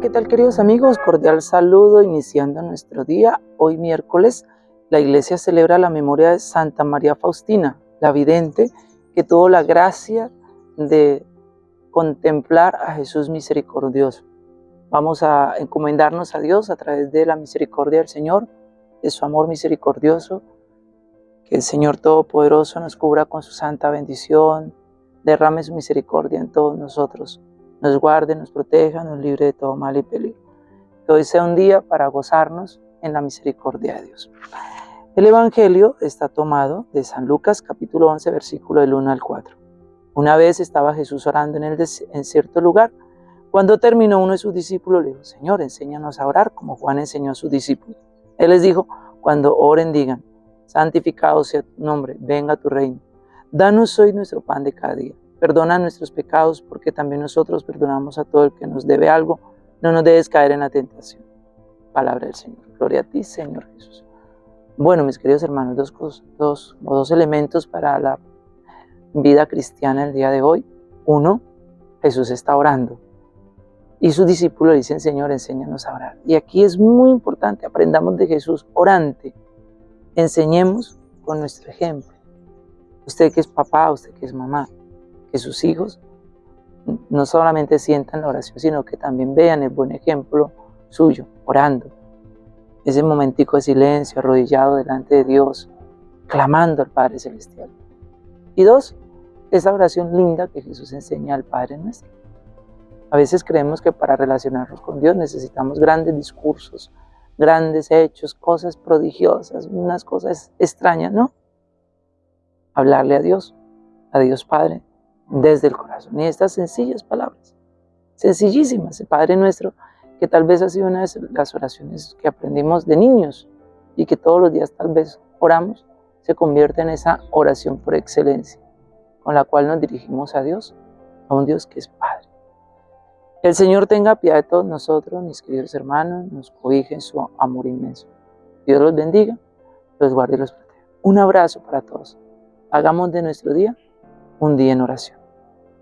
¿qué tal queridos amigos? Cordial saludo iniciando nuestro día. Hoy miércoles la iglesia celebra la memoria de Santa María Faustina, la vidente que tuvo la gracia de contemplar a Jesús misericordioso. Vamos a encomendarnos a Dios a través de la misericordia del Señor, de su amor misericordioso, que el Señor Todopoderoso nos cubra con su santa bendición, derrame su misericordia en todos nosotros nos guarde, nos proteja, nos libre de todo mal y peligro. Hoy sea un día para gozarnos en la misericordia de Dios. El Evangelio está tomado de San Lucas capítulo 11 versículo del 1 al 4. Una vez estaba Jesús orando en, el en cierto lugar. Cuando terminó uno de sus discípulos le dijo, Señor, enséñanos a orar como Juan enseñó a sus discípulos. Él les dijo, cuando oren digan, santificado sea tu nombre, venga tu reino. Danos hoy nuestro pan de cada día Perdona nuestros pecados porque también nosotros perdonamos a todo el que nos debe algo. No nos debes caer en la tentación. Palabra del Señor. Gloria a ti, Señor Jesús. Bueno, mis queridos hermanos, dos, dos, dos elementos para la vida cristiana el día de hoy. Uno, Jesús está orando. Y sus discípulos dicen, Señor, enséñanos a orar. Y aquí es muy importante, aprendamos de Jesús orante. Enseñemos con nuestro ejemplo. Usted que es papá, usted que es mamá, que sus hijos no solamente sientan la oración, sino que también vean el buen ejemplo suyo, orando. Ese momentico de silencio, arrodillado delante de Dios, clamando al Padre Celestial. Y dos, esa oración linda que Jesús enseña al Padre nuestro. A veces creemos que para relacionarnos con Dios necesitamos grandes discursos, grandes hechos, cosas prodigiosas, unas cosas extrañas, ¿no? Hablarle a Dios, a Dios Padre, desde el corazón. Y estas sencillas palabras, sencillísimas, el Padre Nuestro, que tal vez ha sido una de las oraciones que aprendimos de niños y que todos los días tal vez oramos, se convierte en esa oración por excelencia, con la cual nos dirigimos a Dios, a un Dios que es Padre. El Señor tenga piedad de todos nosotros, mis queridos hermanos, nos cobije en su amor inmenso. Dios los bendiga, los guarde y los proteja. Un abrazo para todos. Hagamos de nuestro día un día en oración.